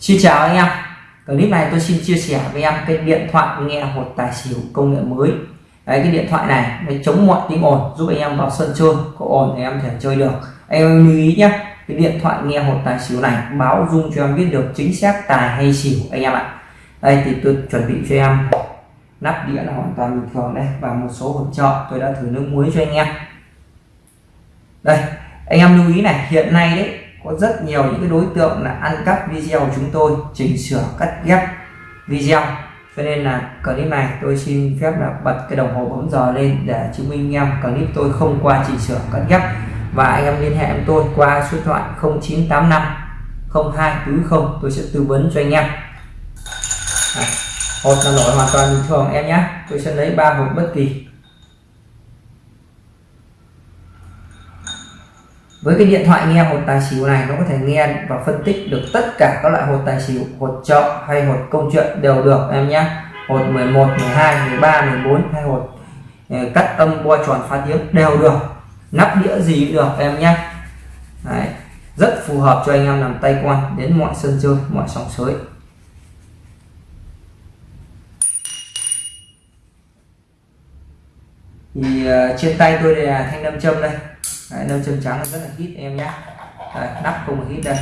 Xin chào anh em. Clip này tôi xin chia sẻ với em cái điện thoại nghe hột tài xỉu công nghệ mới. Đấy, cái điện thoại này nó chống mọi tiếng ồn, giúp anh em vào sân chơi, có ồn thì em thể chơi được. Anh em lưu ý nhé, cái điện thoại nghe hột tài xỉu này báo dung cho em biết được chính xác tài hay xỉu, anh em ạ. Đây, thì tôi chuẩn bị cho em nắp đĩa là hoàn toàn bình thường đây, và một số hỗ trợ tôi đã thử nước muối cho anh em. Đây, anh em lưu ý này, hiện nay đấy có rất nhiều những cái đối tượng là ăn cắp video của chúng tôi, chỉnh sửa, cắt ghép video. Cho nên là clip này tôi xin phép là bật cái đồng hồ bấm giờ lên để chứng minh em clip tôi không qua chỉnh sửa, cắt ghép. Và anh em liên hệ với tôi qua số điện thoại 0985 0240 tôi sẽ tư vấn cho anh em. À, hột là nổi hoàn toàn bình thường, em nhé. Tôi sẽ lấy ba hộp bất kỳ. Với cái điện thoại nghe hột tài xỉu này nó có thể nghe và phân tích được tất cả các loại hột tài xỉu hột trọ hay hột công chuyện đều được em nhé. Hột 11 12 13 14 hay hột ờ, cắt âm qua tròn phá tiếng đều được. Nắp đĩa gì cũng được em nhé. Đấy. rất phù hợp cho anh em làm tay quan đến mọi sân chơi mọi sòng sới. Thì uh, trên tay tôi là thanh nam châm đây. Đấy, nâm châm trắng rất là hít em nhé Đấy, nắp không hít đây.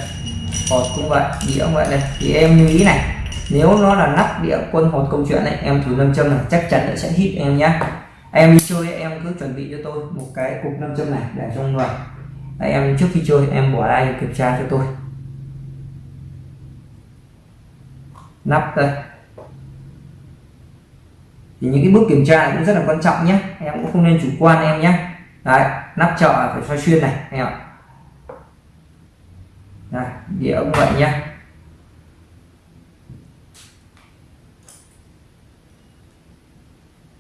Hột cũng vậy đĩa cũng vậy đây. Thì em lưu ý này nếu nó là nắp đĩa quân hột câu chuyện này em thử nâm châm này chắc chắn nó sẽ hít em nhé em đi chơi em cứ chuẩn bị cho tôi một cái cục nâm châm này để trong người. Đấy, em trước khi chơi em bỏ đây kiểm tra cho tôi. Nắp đây. Thì những cái bước kiểm tra cũng rất là quan trọng nhé em cũng không nên chủ quan em nhé đấy nắp chợ phải xoay xuyên này anh em ạ. Đây, đĩa cũng vậy nhé.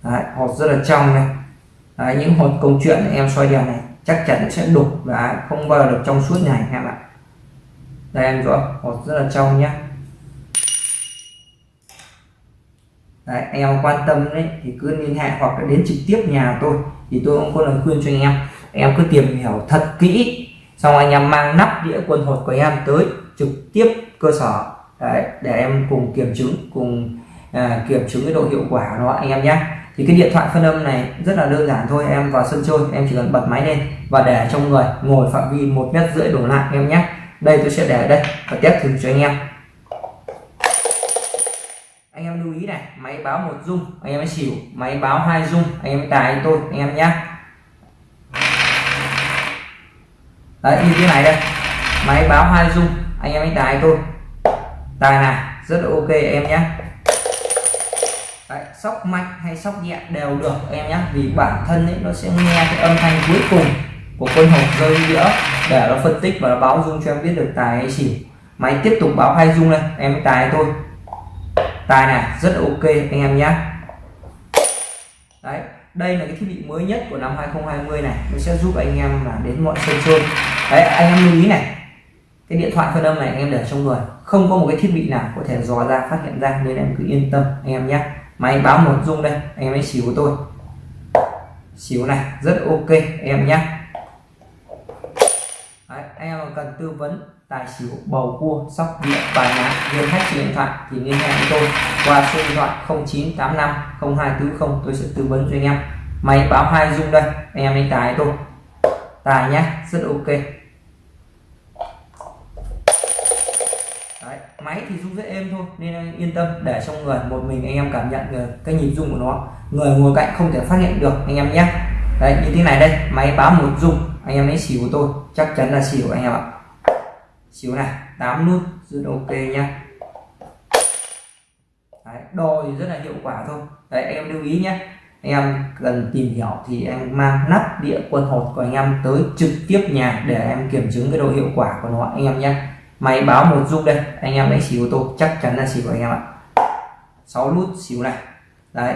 Đấy, hột rất là trong này. Đấy, những hột câu chuyện em xoay đèn này chắc chắn sẽ đục và không bao giờ được trong suốt này em ạ. Đây em rõ hột rất là trong nhé. Đấy, anh em quan tâm đấy thì cứ liên hệ hoặc là đến trực tiếp nhà tôi thì tôi cũng có lời khuyên cho anh em em cứ tìm hiểu thật kỹ xong anh em mang nắp đĩa quân hột của em tới trực tiếp cơ sở. Đấy, để em cùng kiểm chứng cùng à, kiểm chứng cái độ hiệu quả của nó anh em nhé. Thì cái điện thoại phân âm này rất là đơn giản thôi em vào sân chơi em chỉ cần bật máy lên và để trong người ngồi phạm vi một mét rưỡi đổ lại em nhé. Đây tôi sẽ để ở đây và test thử cho anh em. Anh em lưu ý này máy báo một dung anh em mới xỉu. Máy báo hai dung anh em tài tôi anh em nhé. Đấy như thế này đây. Máy báo hai dung anh em ấy tài tôi tài này rất là ok em nhé. Đấy, sóc mạnh hay sóc nhẹ đều được em nhé. Vì bản thân ấy nó sẽ nghe cái âm thanh cuối cùng của quân hộp rơi đĩa để nó phân tích và nó báo dung cho em biết được tài hay xỉu. Máy tiếp tục báo hai dung đây em tài tôi tài này rất ok anh em nhé. Đấy đây là cái thiết bị mới nhất của năm 2020 này. Nó sẽ giúp anh em là đến mọi sân chơi. Đấy anh em lưu ý này. Cái điện thoại phân âm này anh em để trong người. Không có một cái thiết bị nào có thể dò ra phát hiện ra nên em cứ yên tâm anh em nhé. Máy báo một dung đây anh em ấy xíu của tôi. Xíu này rất ok anh em nhé. Đấy, anh em cần tư vấn tài xỉu bầu cua sóc đĩa bài lá liên khách trên điện thoại thì liên hệ với tôi qua số điện thoại 0985 0240 tôi sẽ tư vấn cho anh em. Máy báo hai dung đây anh em đánh tài tôi. Tài nhé rất ok. Đấy, máy thì rung rất êm thôi nên yên tâm để trong người một mình anh em cảm nhận ờ, cái nhịp rung của nó. Người ngồi cạnh không thể phát hiện được anh em nhé. Đấy như thế này đây máy báo một rung anh em lấy xỉu của tôi chắc chắn là xỉu anh em ạ xíu này 8 nút rất ok nhé đấy, đo thì rất là hiệu quả thôi. Đấy anh em lưu ý nhé anh em cần tìm hiểu thì em mang nắp đĩa quân hột của anh em tới trực tiếp nhà để em kiểm chứng cái độ hiệu quả của nó anh em nhé máy báo một dung đây anh em đánh xíu ô tô chắc chắn là xíu anh em ạ. 6 nút xíu này. Đấy.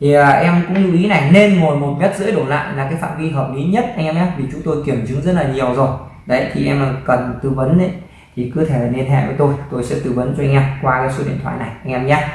Thì à, em cũng lưu ý này nên ngồi một mét rưỡi đổ lại là cái phạm vi hợp lý nhất anh em nhé vì chúng tôi kiểm chứng rất là nhiều rồi đấy, thì em cần tư vấn đấy thì cứ thể liên hệ với tôi tôi sẽ tư vấn cho anh em qua cái số điện thoại này, anh em nhé.